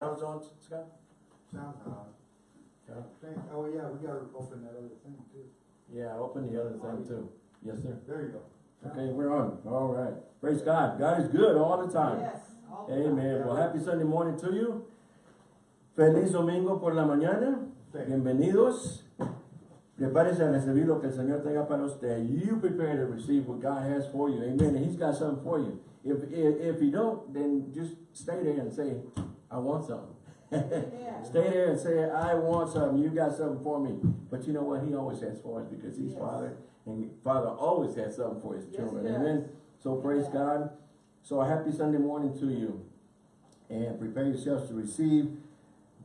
Sounds on, Scott? Sounds odd. Okay. Thank- Oh, yeah, we gotta open that other thing too. Yeah, open the other thing too. Yes, sir. There you go. Okay, we're on. All right. Praise God. God is good all the time. Yes. all the time. Amen. Well, happy Sunday morning to you. Feliz domingo por la mañana. Thank you. Bienvenidos. Prepárese a recibir lo que el Señor tenga para usted. You prepare to receive what God has for you. Amen. And He's got something for you. If, if, if you don't, then just stay there and say, I want something. Amen. Stay there and say, I want something, you got something for me. But you know what? He always has for us because he's Yes. Father. And Father always has something for his Yes, children. Amen. So praise Amen. God. So a happy Sunday morning to you. And prepare yourselves to receive.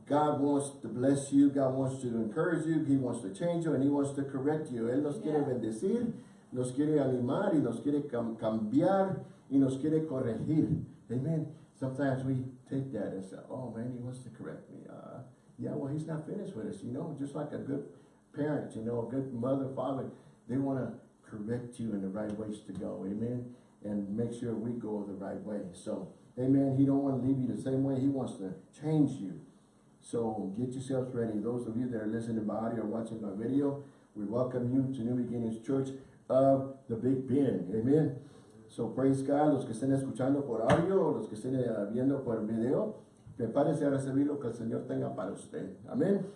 God wants to bless you. God wants to encourage you. He wants to change you and He wants to correct you. Él nos quiere Yeah. bendecir, nos quiere animar y nos quiere cam- cambiar y nos quiere corregir. Amen. Sometimes we take that and say, oh man, He wants to correct me. Uh, yeah, well, He's not finished with us, you know, just like a good parent, you know, a good mother, father, they want to correct you in the right ways to go. Amen. And make sure we go the right way. So, amen. He don't want to leave you the same way. He wants to change you. So get yourselves ready. Those of you that are listening by audio or watching by video, we welcome you to New Beginnings Church of the Big Bend. Amen. So praise God, los que estén escuchando por audio los que estén eh, viendo por video, prepárese a recibir lo que el Señor tenga para usted. Amén.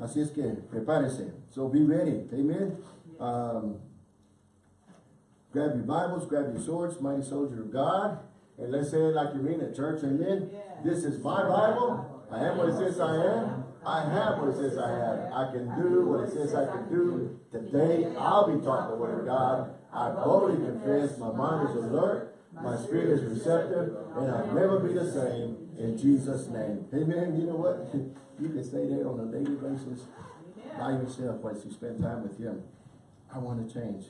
Así es que prepárese. So be ready. Amen. Um, grab your Bibles, grab your swords, mighty soldier of God, and let's say it like you mean it, church. Amen. Yes. This is my Bible. I am what it says I am. I have what it says I have. I can do what it says I can do. Today, I'll be taught the word of God. I boldly confess my mind is alert, my spirit is receptive, and I'll never be the same in Jesus' name. Amen. You know what? You can stay there on a daily basis by yourself once you spend time with Him. I want to change.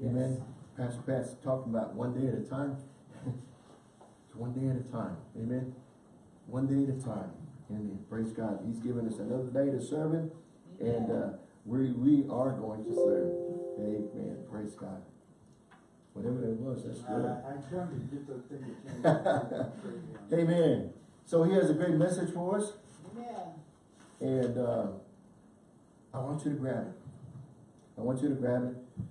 Amen. Pastor Pat's talking about one day at a time. it's one day at a time. Amen. One day at a time. Amen. Praise God. He's given us another day to serve Him. And uh, we, we are going to serve. Amen. Praise God. Whatever that was, that's good. I trying to get the thing to change. Amen. So he has a great message for us. Amen. And uh, I want you to grab it. I want you to grab it.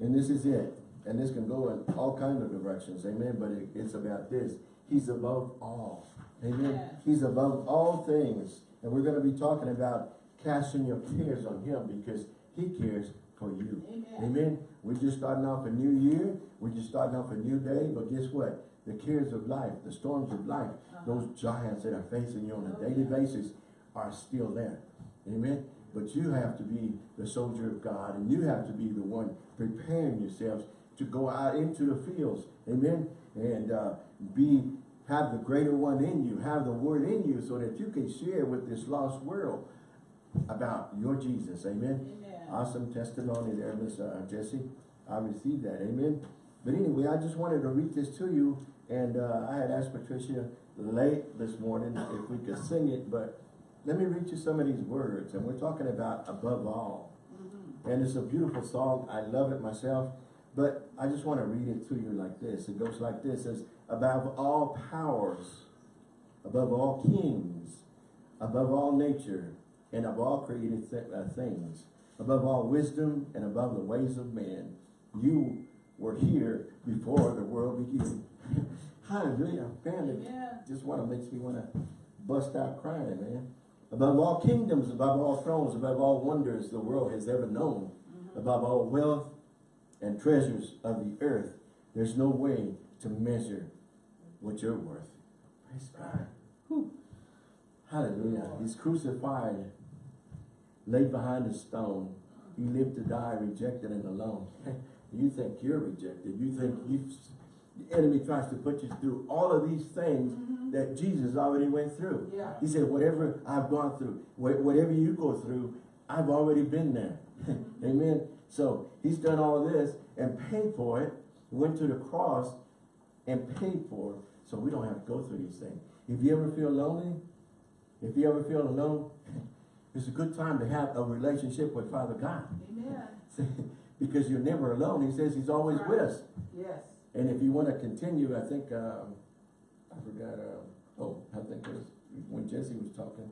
And this is it. And this can go in all kinds of directions. Amen. But it, it's about this. He's above all. Amen. Yes. He's above all things. And we're going to be talking about casting your cares on him because he cares for you. Amen. Amen. We're just starting off a new year. We're just starting off a new day. But guess what? The cares of life, the storms of life, those giants that are facing you on a Oh, daily basis are still there. Amen. But you have to be the soldier of God and you have to be the one preparing yourselves to go out into the fields. Amen. And uh, be have the greater one in you, have the word in you so that you can share with this lost world about your Jesus. Amen. Amen. Awesome testimony there, Miss uh, Jesse. I received that. Amen. But anyway, I just wanted to read this to you. And uh, I had asked Patricia late this morning if we could sing it. But let me read you some of these words. And we're talking about above all. Mhm. And it's a beautiful song. I love it myself. But I just want to read it to you like this. It goes like this. It says, above all powers, above all kings, above all nature, and of all created th uh, things, above all wisdom and above the ways of men, you were here before the world began. Hallelujah. Man, Amen. just want to makes me want to bust out crying, man. Above all kingdoms, above all thrones, above all wonders the world has ever known, Mhm. above all wealth and treasures of the earth, there's no way to measure what you're worth. Praise God. Whew. Hallelujah. He's crucified, laid behind a stone. He lived to die, rejected and alone. you think you're rejected. You think you the enemy tries to put you through all of these things Mhm. that Jesus already went through. Yeah. He said, whatever I've gone through, wha- whatever you go through, I've already been there. Amen. So he's done all this and paid for it. Went to the cross and paid for it so we don't have to go through these things. If you ever feel lonely, if you ever feel alone, it's a good time to have a relationship with Father God. Amen. because you're never alone. He says he's always with us. Yes. And if you want to continue, I think, um, I forgot, uh, oh, I think it was when Jesse was talking.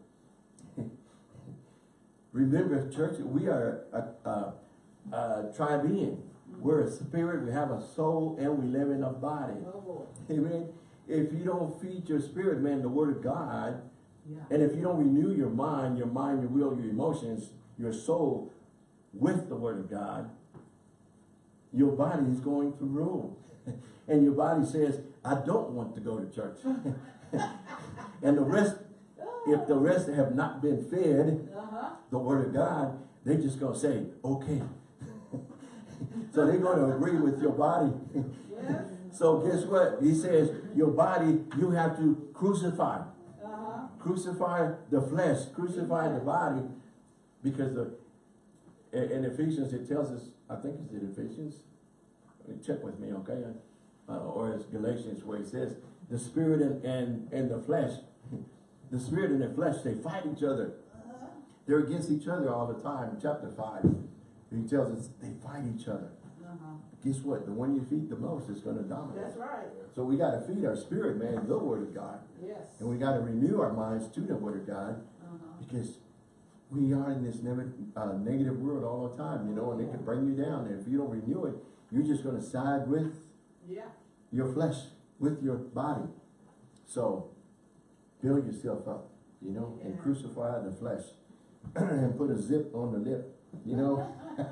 Remember, church, we are a, a, a tribe being. We're a spirit, we have a soul, and we live in a body. Oh. Amen. If you don't feed your spirit, man, the word of God, Yeah. and if you don't renew your mind, your mind, your will, your emotions, your soul with the word of God, your body is going to rule. And your body says, I don't want to go to church. and the rest, if the rest have not been fed Uh-huh. the word of God, they're just gonna say, okay. so they're gonna agree with your body. Yes. so guess what? He says, your body, you have to crucify. Crucify the flesh, crucify the body, because the, in, Ephesians, it tells us, I think it's in Ephesians, check with me, okay? Uh, or it's Galatians where it says, the spirit and, and, and the flesh, the spirit and the flesh, they fight each other. They're against each other all the time. Chapter five, he tells us they fight each other. Uh-huh. Guess what? The one you feed the most is gonna dominate. That's right. So we gotta feed our spirit, man, the word of God. Yes. And we gotta renew our minds to the word of God Uh-huh. because we are in this never, uh, negative world all the time, you know, and it can bring you down. And if you don't renew it, you're just gonna side with Yeah. your flesh, with your body. So build yourself up, you know, and crucify the flesh and put a zip on the lip, you know?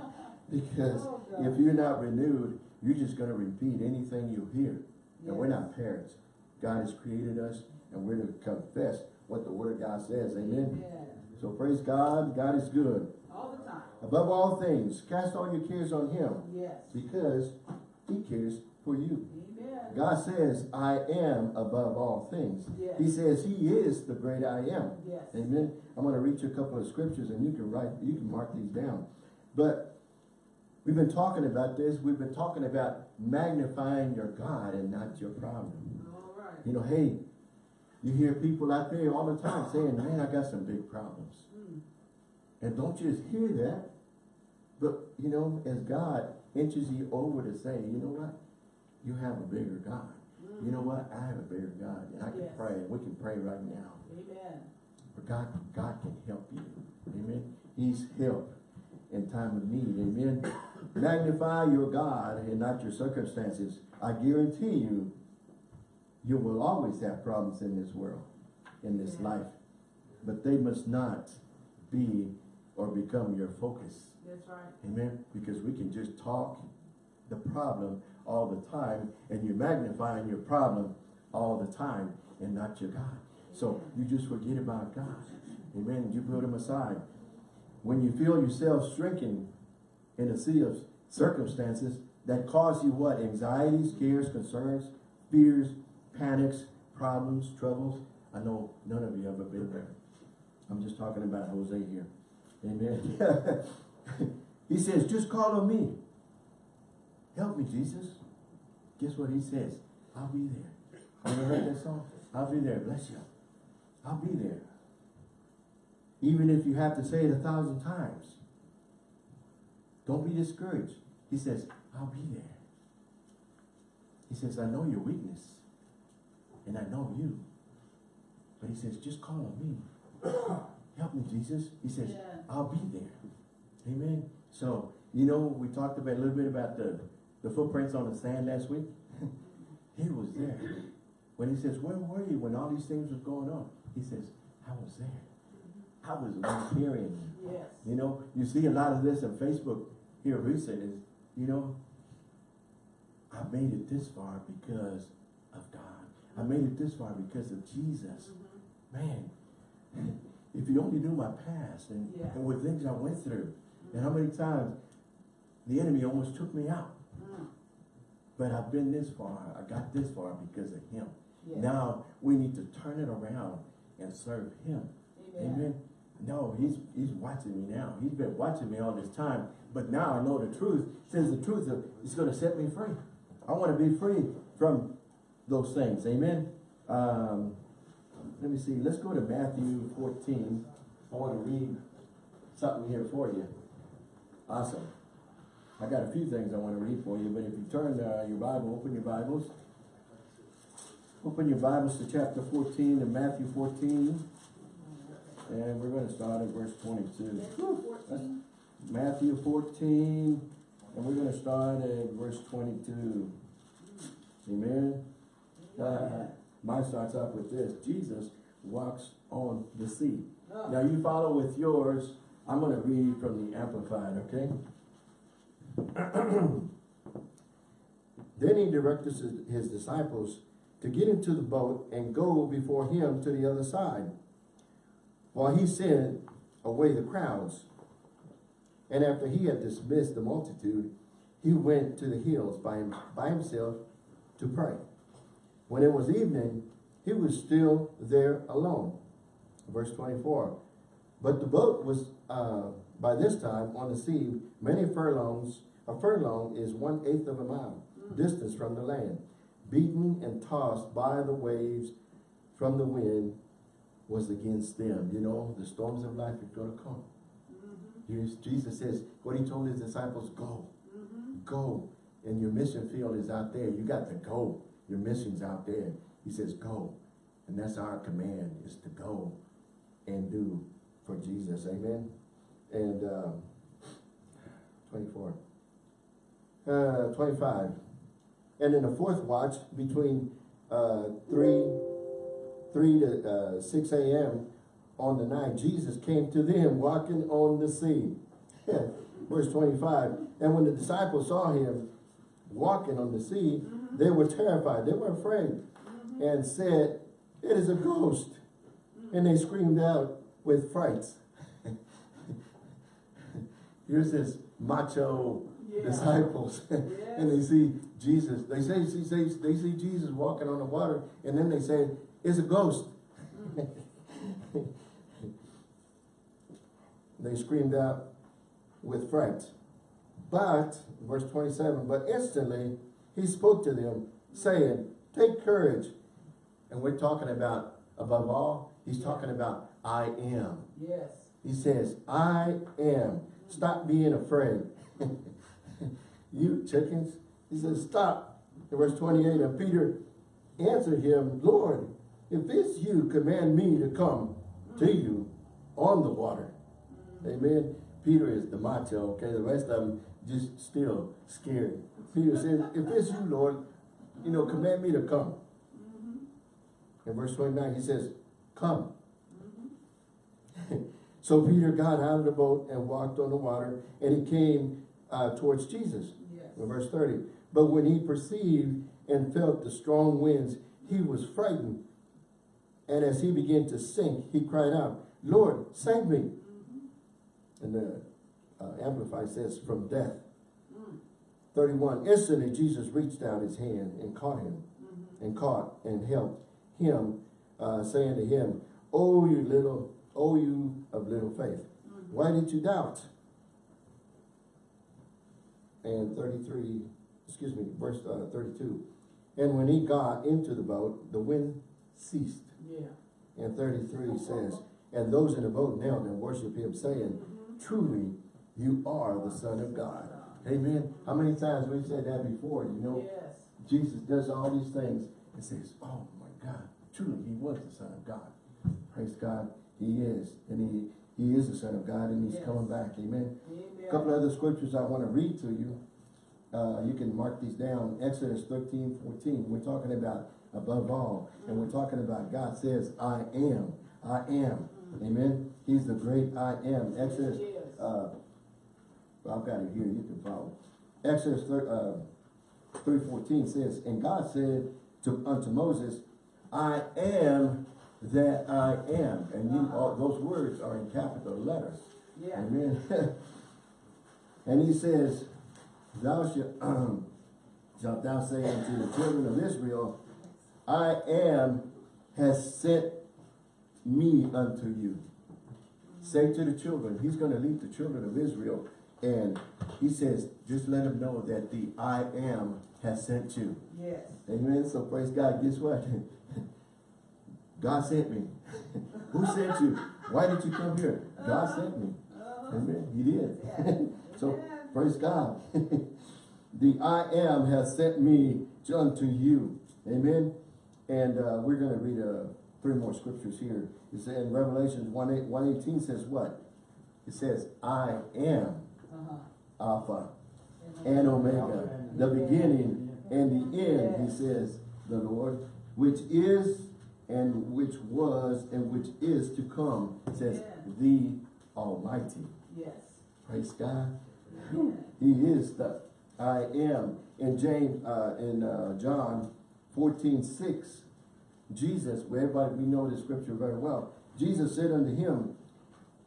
because Oh, if you're not renewed, you're just gonna repeat anything you hear. And we're not parents. God has created us and we're to confess what the word of God says, amen? Yeah. So praise God, God is good. All the time. Above all things, cast all your cares on him Yes. because he cares for you. Amen. God says, I am above all things. Yes. He says he is the great I am. Yes. Amen. I'm going to read you a couple of scriptures and you can write, you can mark these down. But we've been talking about this. We've been talking about magnifying your God and not your problem. All right. You know, hey, you hear people out there all the time saying, man, I got some big problems. Mm. And don't just hear that, but you know, as God inches you over to say, you know what? You have a bigger God. Mm. You know what? I have a bigger God. And I can Yes. pray. We can pray right now. Amen. But God, God can help you. Amen. He's help in time of need. Amen. Magnify your God and not your circumstances. I guarantee you, you will always have problems in this world, in this Yeah. life. But they must not be or become your focus. That's right. Amen. Because we can just talk the problem all the time and you're magnifying your problem all the time and not your God. So you just forget about God. Amen. You put him aside. When you feel yourself shrinking in a sea of circumstances that cause you what? Anxieties, cares, concerns, fears, panics, problems, troubles. I know none of you ever been there. I'm just talking about Jose here. Amen. he says, just call on me. Help me, Jesus. Guess what he says? I'll be there. You ever heard that song? I'll be there. Bless you. I'll be there. Even if you have to say it a thousand times. Don't be discouraged. He says, I'll be there. He says, I know your weakness. And I know you. But he says, just call on me. Help me, Jesus. He says, Yeah. I'll be there. Amen. So, you know, we talked about a little bit about the, the footprints on the sand last week. he was there. When he says, where were you when all these things was going on? He says, I was there. I was the one carrying you. Yes. You know, you see a lot of this on Facebook here recently. You know, I made it this far because of God. I made it this far because of Jesus. Mhm. Man, if you only knew my past and, Yeah. and what things I went through, and how many times the enemy almost took me out. Mm. But I've been this far. I got this far because of him. Now we need to turn it around and serve him. Amen. Amen. No, he's he's watching me now. He's been watching me all this time. But now I know the truth. Says the truth is going to set me free. I want to be free from those things. Amen. Um, let me see. Let's go to Matthew 14. I want to read something here for you. Awesome. I got a few things I want to read for you, but if you turn uh, your Bible, open your Bibles. Open your Bibles to chapter 14 in Matthew 14. And we're gonna start at verse twenty-two. Fourteen. Matthew fourteen, and we're gonna start at verse twenty-two. Amen? Uh, mine starts off with this, Jesus walks on the sea. Now you follow with yours, I'm gonna read from the Amplified, okay? Then he directed his disciples to get into the boat and go before him to the other side, while he sent away the crowds. And after he had dismissed the multitude, he went to the hills by, him, by himself to pray. When it was evening, he was still there alone. Verse 24. But the boat was uh, by this time on the sea many furlongs. A furlong is one eighth of a mile distance from the land, beaten and tossed by the waves from the wind was against them. You know, the storms of life are going to come. Here's Jesus says, what he told his disciples, go, go. And your mission field is out there. You got to go. Your mission's out there. He says, go. And that's our command, is to go and do for Jesus. Amen. And um, 24. Uh, 25. And in the fourth watch, between uh, 3, 3 to uh, 6 a.m. on the night, Jesus came to them walking on the sea. Verse 25. And when the disciples saw him walking on the sea, they were terrified. They were afraid and said, It is a ghost. And they screamed out with frights. Here's this macho Yeah. disciples. and they see Jesus. They say, say, they see Jesus walking on the water, and then they say, it's a ghost. they screamed out with fright. But, verse 27, but instantly he spoke to them, saying, take courage. And we're talking about, above all, he's talking about, I am. Yes. He says, I am. Stop being afraid. you chickens. He says, stop. In verse 28, and Peter answered him, Lord, if it's you, command me to come to you on the water. Amen. Peter is the macho, okay? The rest of them just still scared. Peter says, if it's you, Lord, you know, command me to come. In verse 29, he says, come. So Peter got out of the boat and walked on the water, and he came uh, towards Jesus. Yes. In verse 30. But when he perceived and felt the strong winds, he was frightened. And as he began to sink, he cried out, Lord, save me. And the uh, Amplified says, from death. 31. Instantly Jesus reached out his hand and caught him, and caught and helped him, uh, saying to him, Oh, you little, oh, you of little faith, why did you doubt? And 33, excuse me, verse uh, 32. And when he got into the boat, the wind ceased. Yeah. And 33 says, And those in the boat now and worship him, saying, Truly, you are the Son of God. Amen. How many times we've said that before, you know? Yes. Jesus does all these things and says, oh my God, truly he was the Son of God. Praise God, he is. And he, he is the Son of God and he's Yes. coming back. Amen. Amen. A couple other scriptures I want to read to you. Uh, you can mark these down. Exodus 13, 14. We're talking about above all. And we're talking about God says, I am. I am. Amen. He's the great I am. Exodus, uh, I've got it here. You can follow. Exodus thir- uh, 3.14 says, And God said to unto Moses, I am that I am. And you, all, those words are in capital letters. Yeah. Amen. and he says, Thou shalt, um, shalt thou say unto the children of Israel, I am has sent me unto you. Say to the children, he's going to lead the children of Israel. And he says, just let them know that the I am has sent you. Yes. Amen. So praise God. Guess what? God sent me. Who sent you? Why did you come here? God sent me. Uh-huh. Amen. He did. Yeah. so praise God. the I am has sent me unto you. Amen. And uh, we're going to read a three more scriptures here. It says in Revelations 1, 8, 118 says what? It says, I am Uh-huh. Alpha and Omega, the beginning and the end, he says, the Lord, which is and which was and which is to come, says the Almighty. Yes. Praise God. He is the I am. In James, uh, in uh, John 14, 6, Jesus, where everybody, we know the scripture very well. Jesus said unto him,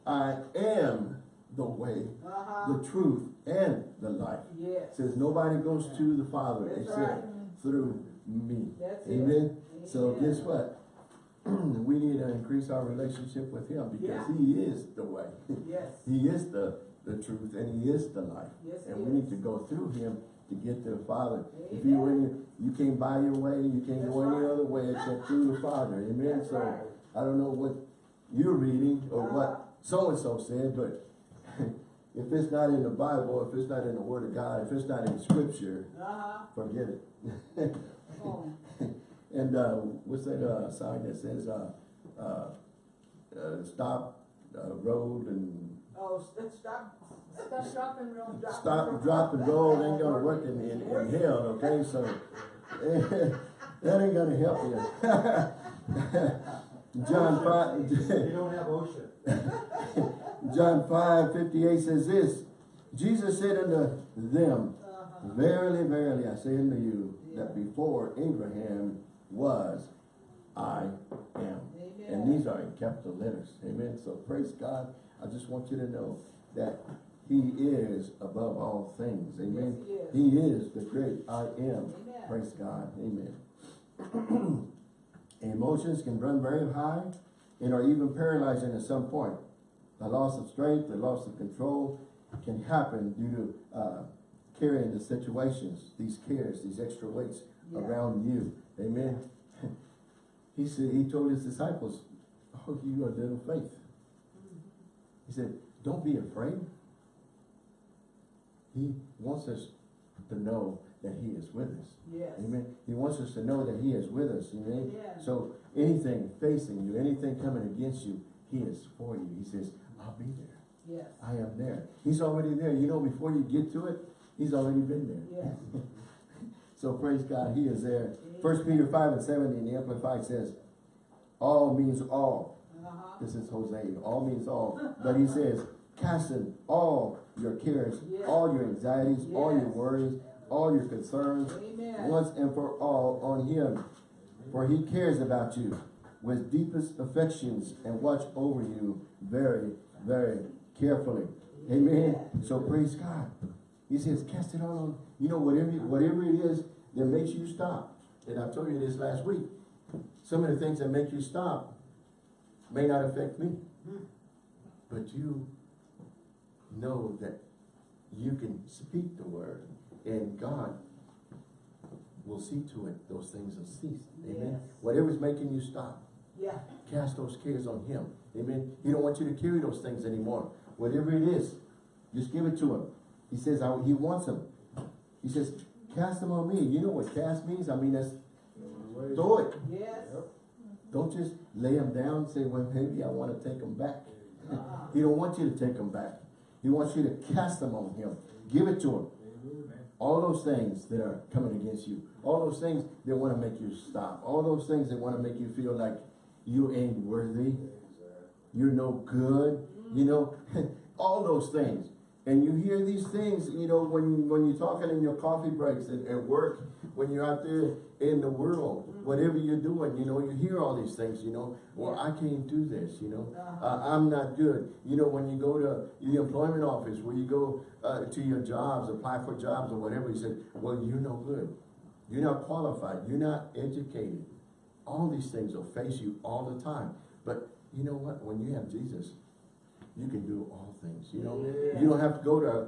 I am the way, Uh-huh. the truth, and the life. Yes. Says nobody goes to the Father That's except right. through me. That's it. Amen. So Amen. guess what? we need to increase our relationship with him because Yeah. he is the way. Yes. he is the, the truth and he is the life. Yes, And we need to go through him to get to the Father. If you Amen. in, you can't buy your way, you can't go That's any other way except through the Father. Amen. That's so right. I don't know what you're reading or Uh-huh. what so and so said, but if it's not in the Bible, if it's not in the Word of God, if it's not in Scripture, Uh-huh. forget it. Oh, and uh, what's that uh, sign that says uh, uh, uh, stop uh, road and oh, st- stop, stop, stop and roll. Drop, stop, drop and roll ain't gonna work in, in, in hell, okay? So that ain't gonna help you. John five, You don't have OSHA. John five fifty eight says this. Jesus said unto them, Uh-huh. Verily, verily, I say unto you that before Abraham was, I am. And these are in capital letters. Amen. So praise God. I just want you to know that He is above all things. Amen. Yes, he He is the great I am. Amen. Praise God. Amen. Emotions can run very high and are even paralyzing at some point. The loss of strength, the loss of control can happen due to uh, carrying the situations, these cares, these extra weights Yeah. around you. Amen. He said, he told his disciples, oh, you are little faith. He said, don't be afraid. He wants us to know that he is with us. Yes. Amen. He wants us to know that he is with us. Amen. Yeah. So anything facing you, anything coming against you, he is for you. He says, I'll be there. Yes. I am there. He's already there. You know, before you get to it, he's already been there. Yes. So praise God, he is there. First Peter 5 and 7 in the Amplified says, all means all. Uh-huh. This is Jose. All means all. But he says, casting all your cares, Yes. all your anxieties, all your worries, all your concerns, Amen. once and for all on him. For he cares about you with deepest affections and watch over you very, very carefully. Amen. So praise God. He says, cast it all on, you know, whatever, whatever it is that makes you stop. And I told you this last week. Some of the things that make you stop may not affect me. Hmm. But you know that you can speak the word and God will see to it those things will cease. Amen. Yes. Whatever's making you stop, Yeah. cast those cares on him. Amen. He don't want you to carry those things anymore. Whatever it is, just give it to him. He says I, he wants them. He says, cast them on me. You know what cast means? I mean, that's throw it. Yes. Don't just lay them down and say, well, maybe I want to take them back. Uh-uh. He don't want you to take them back. He wants you to cast them on him. Give it to him. All those things that are coming against you. All those things that want to make you stop. All those things that want to make you feel like you ain't worthy. You're no good. You know, all those things. And you hear these things, you know, when, when you're talking in your coffee breaks at, at work, when you're out there in the world, whatever you're doing, you know, you hear all these things, you know, well, I can't do this, you know, uh, I'm not good. You know, when you go to the employment office, where you go uh, to your jobs, apply for jobs or whatever, you say, well, you're no good. You're not qualified. You're not educated. All these things will face you all the time. But you know what? When you have Jesus, you can do all things. You know, Yeah. you don't have to go to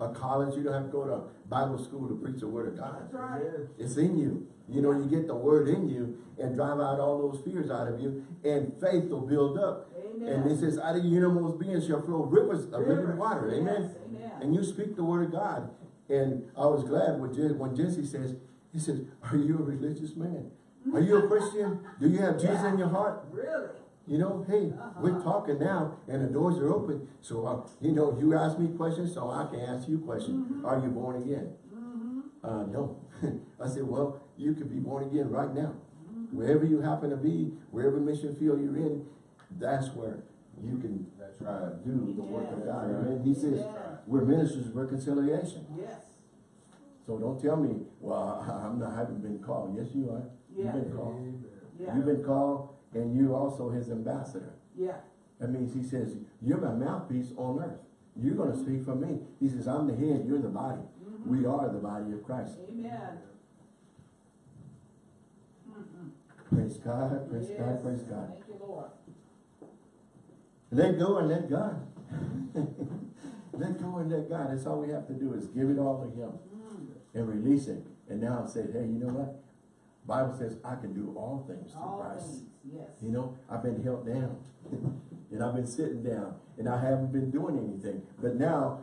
a college. You don't have to go to Bible school to preach the word of God. That's right. It's in you. You know, you get the word in you and drive out all those fears out of you, and faith will build up. Amen. And it says, out of your innermost being shall flow rivers of living water. Amen. Yes, amen. And you speak the word of God. And I was glad when, when Jesse says, he says, are you a religious man? Are you a Christian? Do you have Jesus in your heart? Really? You know, hey, we're talking now and the doors are open. So, uh, you know, you ask me questions, so I can ask you questions. Are you born again? Uh, no. I said, well, you can be born again right now. Wherever you happen to be, wherever mission field you're in, that's where you can That's uh, right. do the work of Yes. God. Amen. He says, Yeah. we're ministers of reconciliation. Yes. So don't tell me, well, I'm not, I haven't been called. Yes, you are. Yeah. You've been called. Yeah. You've been called and you also his ambassador. Yeah. That means he says, you're my mouthpiece on earth. You're gonna speak for me. He says, I'm the head, you're the body. We are the body of Christ. Amen. Praise God, praise Yes. God, praise God. Thank you, Lord. Let go and let God. let go and let God. That's all we have to do is give it all to him Mm. and release it. And now I said, hey, you know what? Bible says I can do all things through All Christ. things, yes. You know, I've been held down. and I've been sitting down. And I haven't been doing anything. But now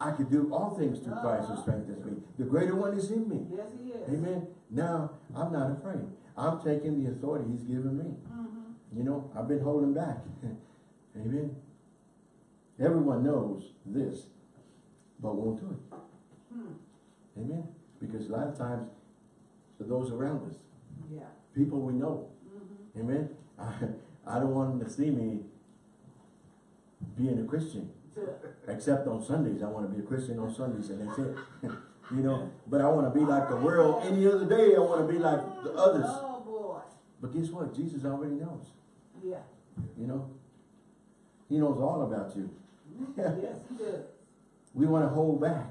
I can do all things through Christ who strengthens me. The greater one is in me. Yes, he is. Amen. Now I'm not afraid. I'm taking the authority he's given me. Mm-hmm. You know, I've been holding back. Amen. Everyone knows this, but won't do it. Hmm. Amen. Because a lot of times, to those around us, Yeah. people we know, Mm-hmm. amen. I, I don't want them to see me being a Christian, except on Sundays. I want to be a Christian on Sundays, and that's it. you know, but I want to be like the world. Any other day, I want to be like the others. Oh, boy. But guess what? Jesus already knows. Yeah. You know, He knows all about you. Yes, he does. We want to hold back.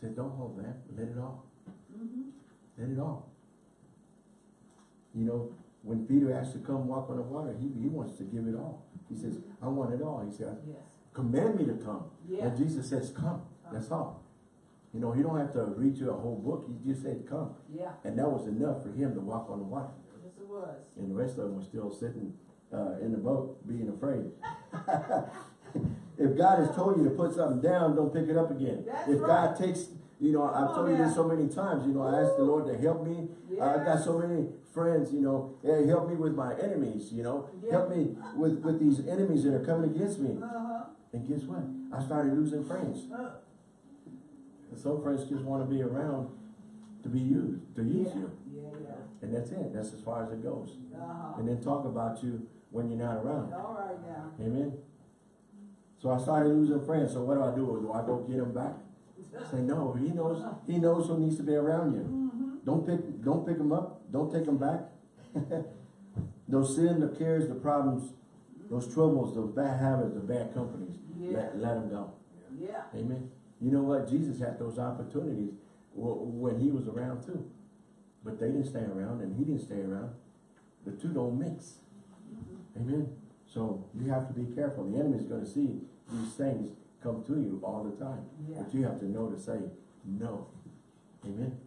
Said, don't hold back. Let it all. Mm-hmm. Let it all. You know, when Peter asked to come walk on the water, he, he wants to give it all. He says, I want it all. He said, Yes. command me to come. Yeah. And Jesus says, come. That's all. You know, he don't have to read you a whole book. He just said, come. Yeah. And that was enough for him to walk on the water. Yes, it was. And the rest of them were still sitting uh, in the boat, being afraid. if God has told you to put something down, don't pick it up again. That's if right. God takes, you know, I've Come told on you this so many times, you know, I asked the Lord to help me. I've got so many friends, you know, yeah, help me with my enemies, you know, Yeah. help me with, with these enemies that are coming against me. Uh-huh. And guess what? I started losing friends. Uh, some friends just want to be around to be used, to use yeah. you. Yeah, yeah. And that's it. That's as far as it goes. Uh-huh. And then talk about you when you're not around. All right now. Amen. So I started losing friends. So what do I do? Do I go get them back? Say no. He knows. He knows who needs to be around you. Mm-hmm. Don't pick. Don't pick them up. Don't take them back. those sin, the cares, the problems, those troubles, those bad habits, the bad companies. Yeah. Let, let them go. Yeah. Amen. You know what? Jesus had those opportunities when he was around too. But they didn't stay around and he didn't stay around. The two don't mix. Amen. So you have to be careful. The enemy's going to see these things come to you all the time. Yeah. But you have to know to say no. Amen.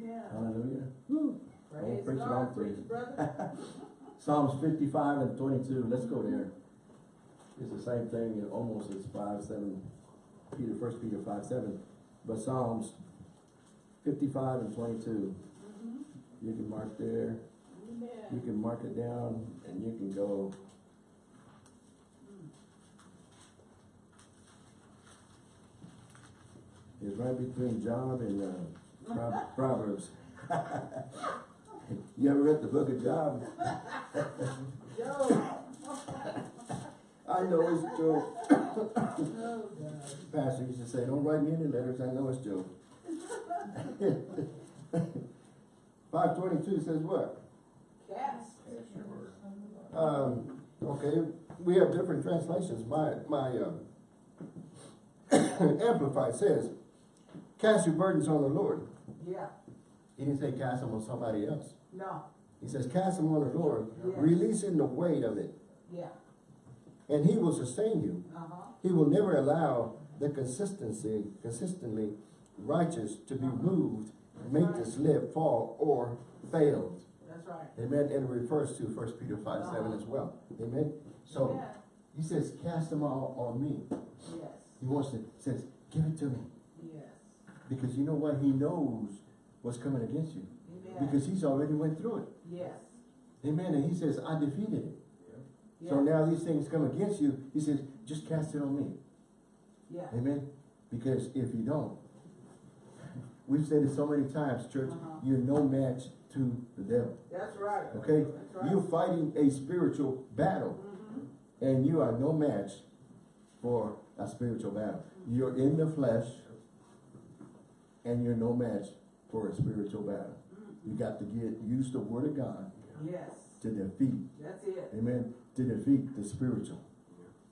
Yeah. Hallelujah. Woo. Praise preach it God, through. preach, brother. Psalms 55 and 22. Let's go there. It's the same thing, it almost as 5, 7, Peter, 1 Peter 5, 7. But Psalms 55 and 22. Mm-hmm. You can mark there. Amen. You can mark it down and you can go. It's right between Job and uh, Pro- Proverbs. you ever read the book of Job? I know it's Job. Pastor used to say, don't write me any letters, I know it's Job. Five twenty-two says what? Cast. Um, okay, we have different translations. My, my, uh, Amplified says, cast your burdens on the Lord. Yeah. He didn't say cast them on somebody else. No. He says cast them on the Lord, Yes. releasing the weight of it, Yeah. and he will sustain you. Uh-huh. He will never allow the consistency, consistently righteous to be moved, make to slip, fall, or failed. That's right. Amen. And it refers to First Peter five seven as well. Amen. So Yeah. he says, cast them all on me. Yes. He wants to says, give it to me. Because you know what? He knows what's coming against you. because he's already went through it. Yes, Amen. And he says, I defeated it. yes. So now these things come against you. He says, just cast it on me. Yeah. Amen. Because if you don't, we've said it so many times, church, Uh-huh. you're no match to the devil. That's right. Okay? That's right. You're fighting a spiritual battle. Mm-hmm. And you are no match for a spiritual battle. You're in the flesh and you're no match for a spiritual battle. You got to get use the word of God Yes, to defeat, that's it. amen, to defeat the spiritual.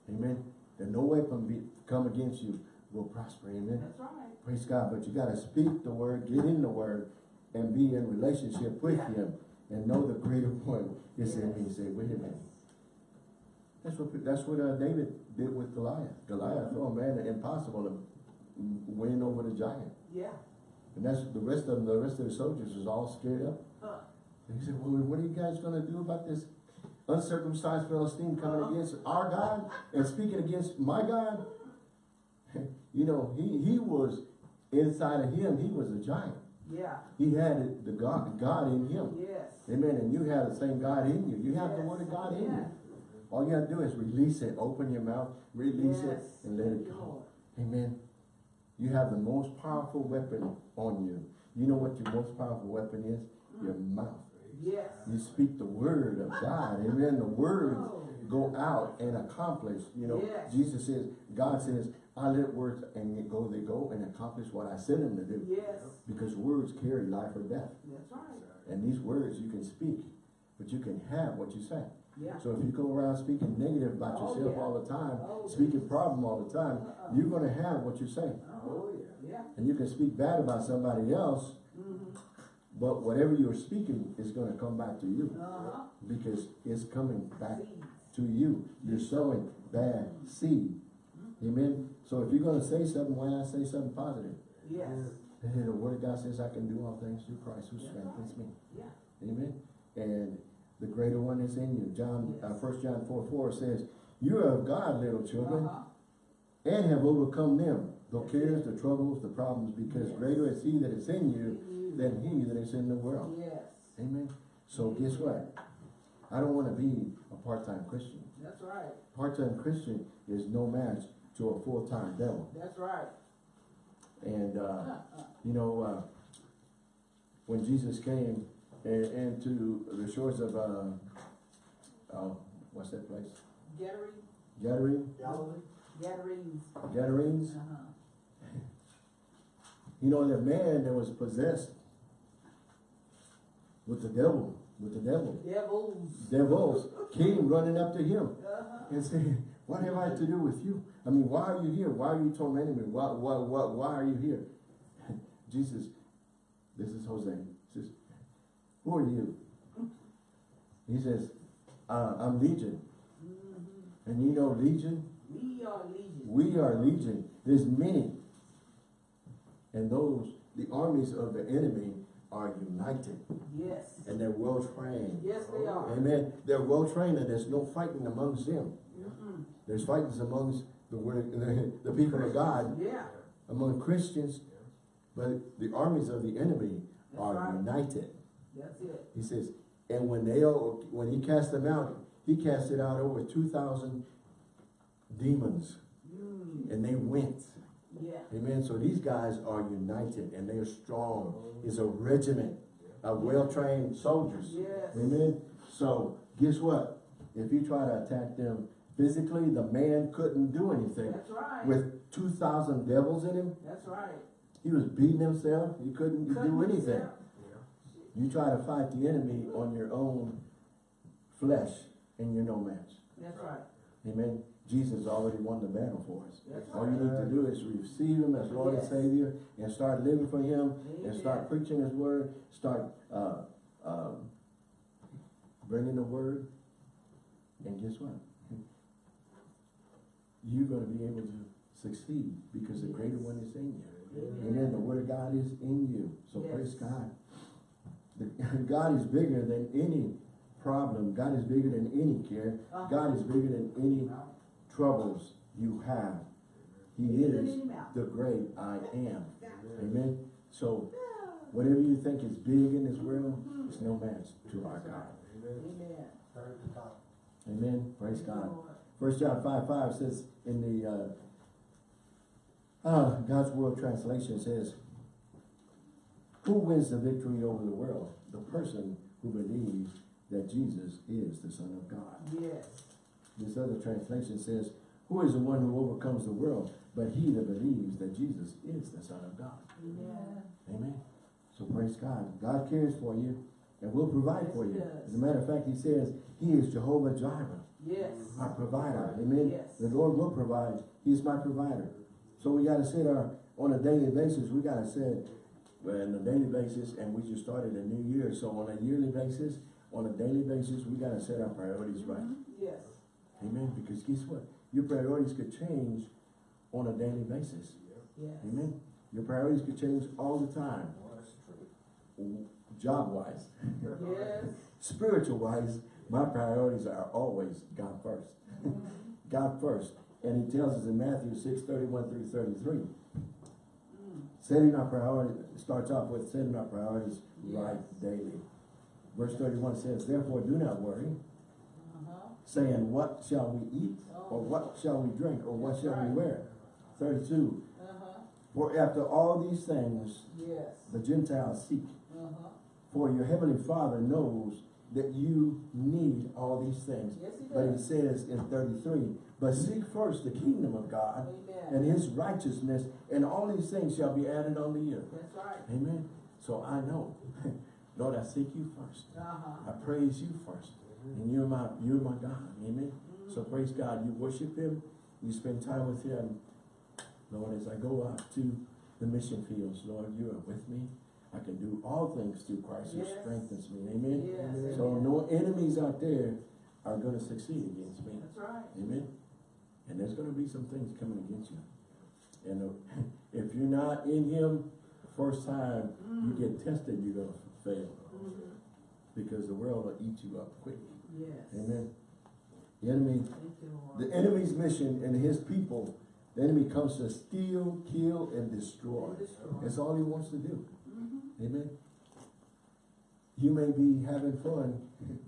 Amen. That no weapon be, come against you will prosper. Amen. That's right. Praise God. But you got to speak the word, get in the word, and be in relationship with Yeah. him and know the greater one is in me. Say, wait a minute. That's what that's what uh, David did with Goliath. Goliath, oh man, impossible to win over the giant. Yeah. And that's the rest of them, the rest of the soldiers was all scared up. Huh. And he said, well, what are you guys gonna do about this uncircumcised Philistine coming Uh-huh. against our God and speaking against my God? you know, he, he was inside of him, he was a giant. Yeah. He had the God, God in him. Yes. Amen. And you have the same God in you. You have the Yes. word of God in Yeah. you. All you have to do is release it. Open your mouth, release it, and let it go. Amen. You have the most powerful weapon on you. You know what your most powerful weapon is? Your mm. mouth. Yes. You speak the word of God. Amen. The words go out and accomplish. You know, Yes. Jesus says, God says, I let words and they go, they go and accomplish what I sent them to do. Yes. Because words carry life or death. That's right. And these words you can speak, but you can have what you say. Yeah. So if you go around speaking negative about Oh, yourself yeah. all the time, Oh, speaking problem all the time, Uh-uh. you're gonna have what you say. Oh, yeah. And you can speak bad about somebody else, Mm-hmm. but whatever you're speaking is gonna come back to you Uh-huh. because it's coming back to you. You're sowing bad seed. Amen. So if you're gonna say something, why not say something positive? Yes. And the word of God says, I can do all things through Christ who strengthens me. Yeah. Amen. And the greater one is in you. John, uh, Yes. first John four, four says, you are of God, little children, Uh-huh. and have overcome them, the cares, the troubles, the problems, because Yes. greater is he that is in you than he that is in the world. Yes. Amen. So guess what? I don't want to be a part-time Christian. That's right. Part-time Christian is no match to a full-time devil. That's right. And, uh, Uh-uh. you know, uh, when Jesus came and, and to the shores of, uh, oh, what's that place? Gathering, Gathering, Galilee? Gadarenes. Uh-huh. You know, that man that was possessed with the devil, with the devil. Devils. Devils came running up to him Uh-huh. and said, what have I to do with you? I mean, why are you here? Why are you tormenting me? Why, why, why, why are you here? Jesus, this is Jose, says, who are you? He says, uh, I'm Legion. Mhm. And you know Legion? We are legion. We are Legion. There's many. And those, the armies of the enemy are united Yes. and they're well trained. Yes, they are. Amen. They're well trained and there's no fighting amongst them. Mm-mm. There's fightings amongst the word, the, the people of God, Yeah. among Christians, but the armies of the enemy That's are right. united. That's it. He says, and when they all, when he cast them out, he casted out over two thousand demons, Mm. and they went. Yeah. Amen. So these guys are united and they're strong. Mm-hmm. It's a regiment of well-trained soldiers. Yes. Amen. So guess what? If you try to attack them physically, the man couldn't do anything. That's right. With two thousand devils in him, That's right. he was beating himself. He couldn't do Couldn't anything. accept. You try to fight the enemy on your own flesh, and you're no match. That's right. Amen. Jesus already won the battle for us. That's All you need to do is receive Him as Lord and Savior and start living for Him and start preaching His Word, start uh, um, bringing the Word. And guess what? You're going to be able to succeed because the greater one is in you. Amen. Amen. The Word of God is in you. So Yes. praise God. The, God is bigger than any problem. God is bigger than any care. Uh-huh. God is bigger than any troubles you have. He Put it is in your mouth. the great I am. Amen. So Whatever you think is big in this world, it's no match to our God. Amen. Start at the top. Amen. Praise God. Lord. First John five five says in the uh, uh, God's Word Translation says, "Who wins the victory over the world? The person who believes that Jesus is the Son of God." Yes. This other translation says, "Who is the one who overcomes the world? But he that believes that Jesus is the Son of God." Amen. Amen. So praise God. God cares for you and will provide Yes, for you. As a matter of fact, He says He is Jehovah Jireh Yes. our provider. Amen. Yes. The Lord will provide. He's my provider. So we gotta set our, on a daily basis, we gotta set, well, on a daily basis, and we just started a new year, so on a yearly basis, on a daily basis, we gotta set our priorities right. Mhm. Yes. Amen. Because guess what? Your priorities could change on a daily basis. Yes. Amen. Your priorities could change all the time, Well, that's true. job wise. Yes. Spiritual wise, my priorities are always God first. God first. And he tells us in Matthew 6, 31 through 33. Mm. Setting our priorities, starts off with setting our priorities Yes. right daily. Verse 31 says, Therefore do not worry. Saying, What shall we eat? Or what shall we drink? Or what shall we wear? 32. Uh-huh. For after all these things Yes. the Gentiles seek. Uh-huh. For your heavenly Father knows that you need all these things. Yes, he But he says in 33, But seek first the kingdom of God Amen. and his righteousness, and all these things shall be added unto you. That's right. Amen. So I know, Lord, I seek you first. Uh-huh. I praise you first. And you're my you're my God. Amen. So praise God. You worship him, you spend time with him. Lord, as I go out to the mission fields, Lord, you are with me. I can do all things through Christ who strengthens me. Amen. Yes. So amen. no enemies out there are going to succeed against me. That's right. Amen. And there's going to be some things coming against you. And uh, if you're not in Him, first time you get tested, you're going to fail. Because the world will eat you up quick. Yes. Amen. The enemy, you, the enemy's mission and his people, the enemy comes to steal, kill, and destroy. And destroy. That's all he wants to do. Mhm. Amen. You may be having fun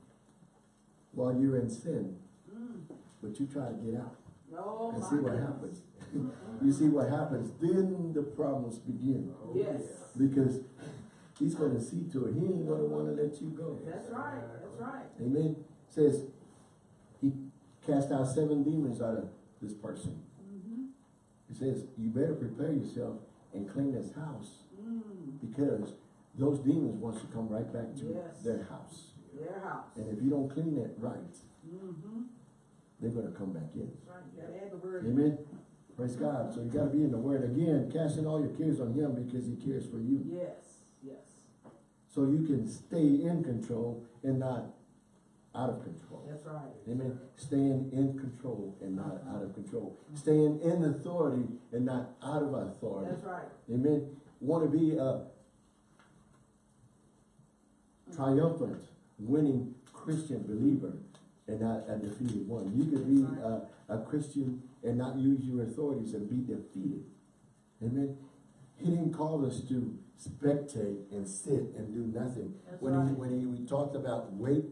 while you're in sin, Mm. but you try to get out. Oh, and see what goodness. happens. You see what happens, then the problems begin. Yes. Because he's gonna see to it, he ain't gonna wanna let you go. That's right. That's right. Amen. Says, he cast out seven demons out of this person. Mm-hmm. He says, you better prepare yourself and clean this house Mm. because those demons wants to come right back to Yes. their house. Their house. And if you don't clean it right, Mm-hmm. they're gonna come back in. Right. You gotta add the word. Amen. Praise God. So you gotta be in the word again, casting all your cares on him because he cares for you. Yes. So you can stay in control and not out of control. That's right. Amen. Staying in control and not out of control. Staying in authority and not out of authority. That's right. Amen. Want to be a triumphant, winning Christian believer and not a defeated one. You could be a, a Christian and not use your authorities and be defeated. Amen. He didn't call us to spectate and sit and do nothing. That's when right. he when he we talked about wait,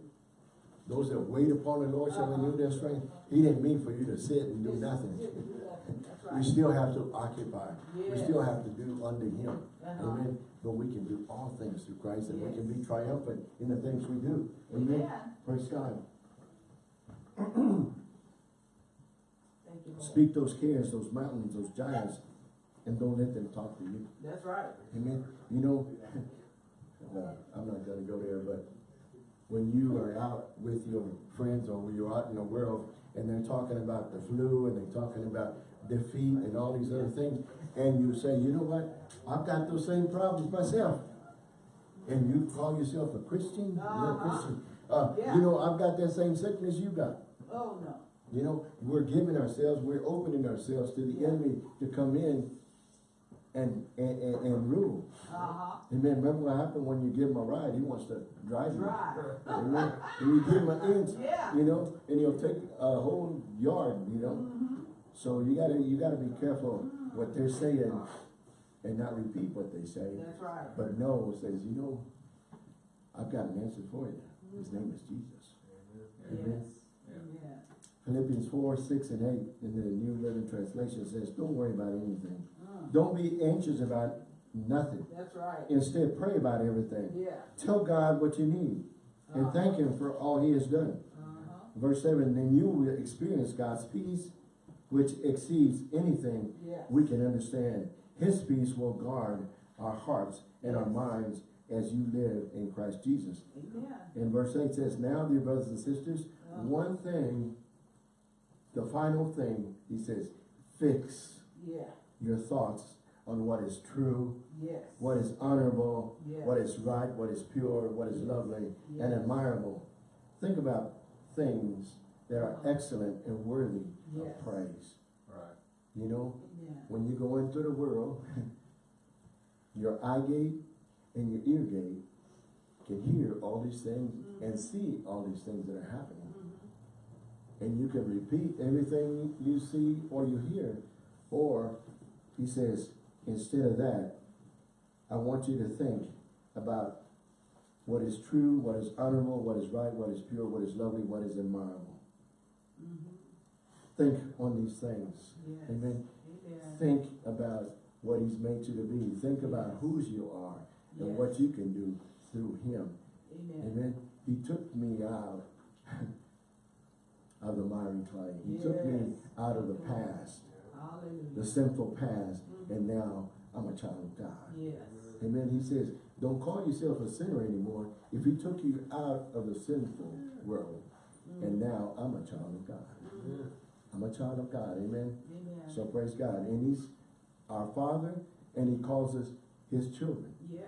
those that wait upon the Lord shall renew their Uh-huh. strength. He didn't mean for you to sit and do nothing. you did do nothing. That's We still have to occupy. We still have to do unto him. Uh-huh. Amen. But we can do all things through Christ and we can be triumphant in the things we do. Amen. Amen. Praise God. Thank you, Speak those cares, those mountains, those giants, and don't let them talk to you. That's right. Amen. You know, I'm not gonna go there, but when you are out with your friends or when you're out in the world and they're talking about the flu and they're talking about defeat and all these other things, and you say, you know what, I've got those same problems myself. And you call yourself a Christian, you're a Uh-huh. Christian. Uh, Yeah. you know, I've got that same sickness you got. Oh, no. You know, we're giving ourselves, we're opening ourselves to the enemy to come in and, and, and, and rule. Uh-huh. Amen. Remember what happened when you give him a ride? He wants to drive you. Amen. And you give him an inch, Yeah. you know, and he'll take a whole yard, you know. Mm-hmm. So you gotta, you gotta be careful what they're saying and not repeat what they say, That's right. but know, says, you know, I've got an answer for you. His name is Jesus. Yes, Amen. amen. Philippians four, six and eight in the New Living Translation says, don't worry about anything. Don't be anxious about nothing. That's right. Instead, pray about everything. Yeah. Tell God what you need and Uh-huh. thank Him for all He has done. Uh-huh. Verse 7 Then you will experience God's peace, which exceeds anything Yes. we can understand. His peace will guard our hearts and our minds as you live in Christ Jesus. Amen. And verse 8 says, Now, dear brothers and sisters, Uh-huh. one thing, the final thing, he says, fix Yeah. Your thoughts on what is true, Yes. what is honorable, Yes. what is right, what is pure, what is lovely and admirable. Think about things that are excellent and worthy Yes. of praise. Right. You know, Amen. when you go into the world, your eye gate and your ear gate can hear all these things and see all these things that are happening. Mhm. And you can repeat everything you see or you hear. Or he says, instead of that, I want you to think about what is true, what is honorable, what is right, what is pure, what is lovely, what is admirable. Mhm. Think on these things. Yes. Amen. Think about what he's made you to be. Think about whose you are and Yes. what you can do through him. Amen. Amen. He took me out of the miry clay. He took me out of the past, the sinful past, and mm-hmm. now I'm a child of God. Yes. Amen. He says, don't call yourself a sinner anymore. If he took you out of the sinful mm-hmm. world, mm-hmm. and now I'm a child of God. I'm a child of God. Amen. Amen. So praise God. And he's our father, and he calls us his children. Yes.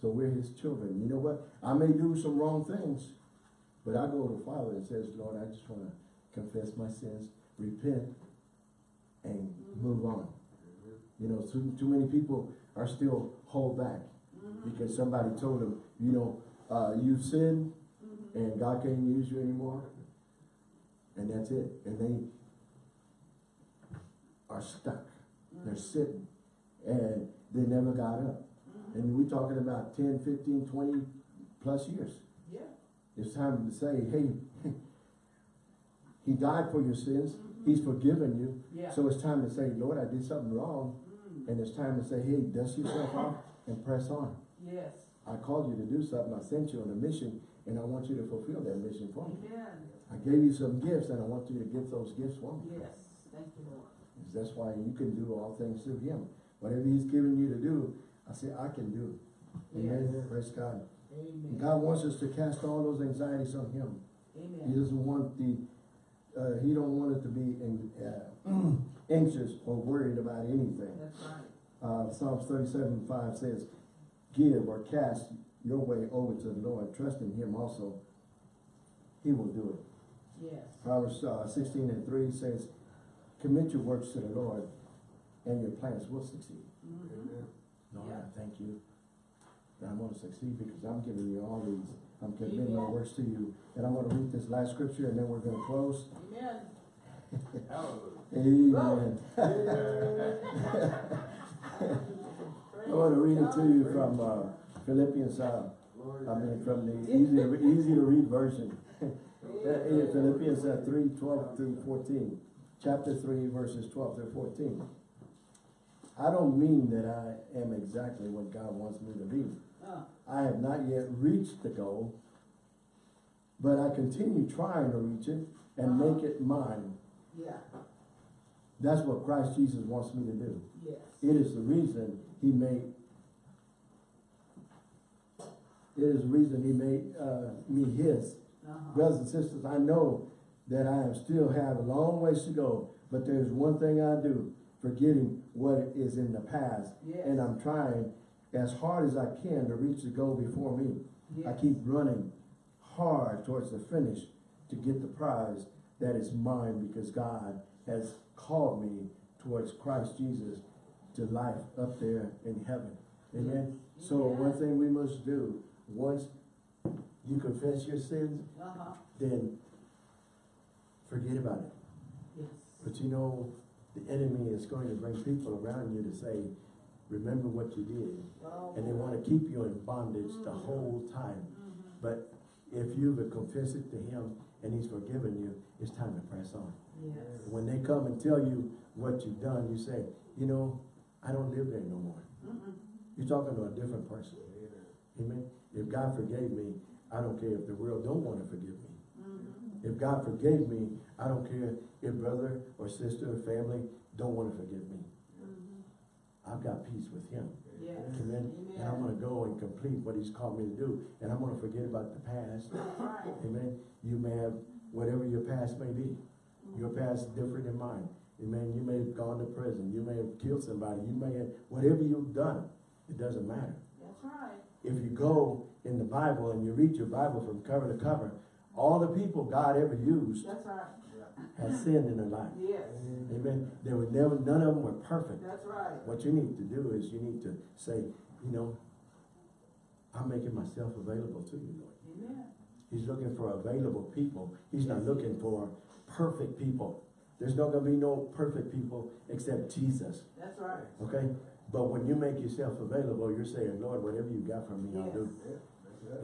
So we're his children. You know what? I may do some wrong things, but I go to the Father and says, Lord, I just want to confess my sins, repent, and move on. You know, too, too many people are still hold back because somebody told them, you know, uh, you've sinned and God can't use you anymore. And that's it. And they are stuck. They're sitting and they never got up. And we're talking about 10, 15, 20 plus years. Yeah. It's time to say, hey, he died for your sins. He's forgiven you. Yeah. So it's time to say, Lord, I did something wrong. Mm. And it's time to say, hey, dust yourself off and press on. Yes. I called you to do something. I sent you on a mission and I want you to fulfill that mission for me. Amen. I gave you some gifts and I want you to give those gifts for me. Yes. Thank you, Lord. That's why you can do all things through him. Whatever he's given you to do, I say, I can do. Amen. Yes. Praise God. Amen. God wants us to cast all those anxieties on him. Amen. He doesn't want the, uh, he don't want us to be in, uh, anxious or worried about anything. That's right. Uh, Psalms thirty-seven five says, give or cast your way over to the Lord, trust in him also. He will do it. Yes. Proverbs uh, sixteen and three says, commit your works to the Lord and your plans will succeed. Mhm. Lord, Yeah. I thank you that I'm gonna succeed because I'm giving you all these. I'm committing my works to you. And I'm gonna read this last scripture and then we're gonna close. Amen. Amen. I want to read it to you from uh, Philippians, uh, I mean, from the easy to, easy to read version. In Philippians uh, 3, 12 through 14. Chapter 3, verses 12 through 14. I don't mean that I am exactly what God wants me to be. Uh, I have not yet reached the goal, but I continue trying to reach it and make it mine. yeah. That's what Christ Jesus wants me to do. Yes. It is the reason he made, it is the reason he made, uh, me his. Uh-huh. Brothers and sisters, I know that I am still have a long ways to go, but there's one thing I do, forgetting what is in the past. Yes. And I'm trying as hard as I can to reach the goal before me. I keep running hard towards the finish to get the prize that is mine because God has called me towards Christ Jesus to life up there in heaven. Amen. So one thing we must do, once you confess your sins, Uh-huh. then forget about it. Yes. But you know, the enemy is going to bring people around you to say, remember what you did. Oh, And they wanna keep you in bondage the whole time. Mhm. But if you've confessed it to him and he's forgiven you, it's time to press on. Yes. When they come and tell you what you've done, you say, you know, I don't live there no more. You're talking to a different person. Amen. If God forgave me, I don't care if the world don't want to forgive me. Mhm. If God forgave me, I don't care if brother or sister or family don't want to forgive me. I've got peace with him. Yes. Amen. And I'm gonna go and complete what he's called me to do. And I'm gonna forget about the past. Right. Amen. You may have, whatever your past may be. Your mm-hmm. past is different than mine. Amen. You may have gone to prison. You may have killed somebody. You may have, whatever you've done, it doesn't matter. That's right. If you go in the Bible and you read your Bible from cover to cover, all the people God ever used That's right. Had sinned in their life. Yes. Amen. They were never, none of them were perfect. That's right. What you need to do is you need to say, you know, I'm making myself available to you, Lord. Amen. He's looking for available people. He's not looking for perfect people. There's not gonna be no perfect people except Jesus, That's right. okay? But when you make yourself available, you're saying, Lord, whatever you got from me, I'll do. Yes.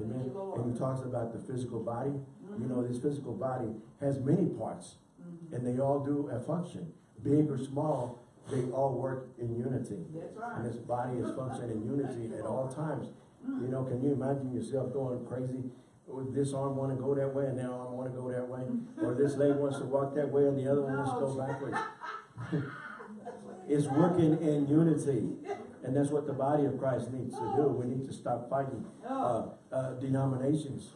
Amen. Thank you, Lord. And he talks about the physical body. You know, mm-hmm. this physical body has many parts And they all do a function. Big or small, they all work in unity. That's right. And this body is functioning in unity at all times. You know, can you imagine yourself going crazy? With this arm wanna go that way and that arm wanna go that way? Or this leg wants to walk that way and the other one wants to go backwards? It's working in unity. And that's what the body of Christ needs to do. We need to stop fighting, uh, uh, denominations.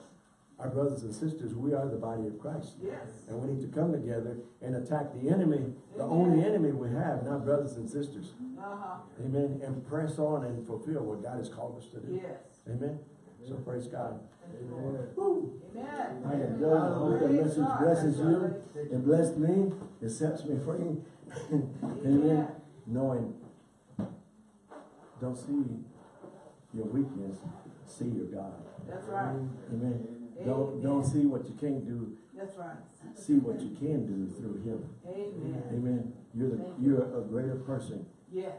Our brothers and sisters, we are the body of Christ. Yes. And we need to come together and attack the enemy, the only enemy we have, not brothers and sisters. Uh-huh. Amen. And press on and fulfill what God has called us to do. Yes. Amen. So praise God. Thank you, Lord. Woo. Amen. I am done. I hope the Praise message blesses you. It blessed me. It sets me free. Amen. Knowing, don't see your weakness, see your God. That's right. Amen. Don't, don't see what you can't do, That's right. see what you can do through him. Amen. Amen. You're the, you're a greater person Yes.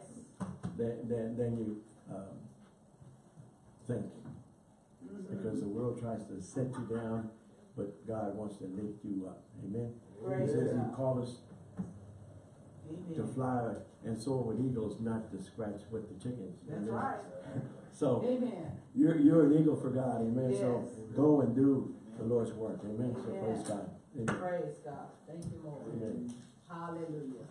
than, than, than you, um, think. Because the world tries to set you down, but God wants to lift you up. Amen. He Praise says he called us to fly and soar with eagles, not to scratch with the chickens. That's Amen. right. So, Amen. you're, you're an eagle for God, amen, so go and do the Lord's work, amen, so praise God. Amen. Praise God. Thank you, Lord. Amen. Hallelujah.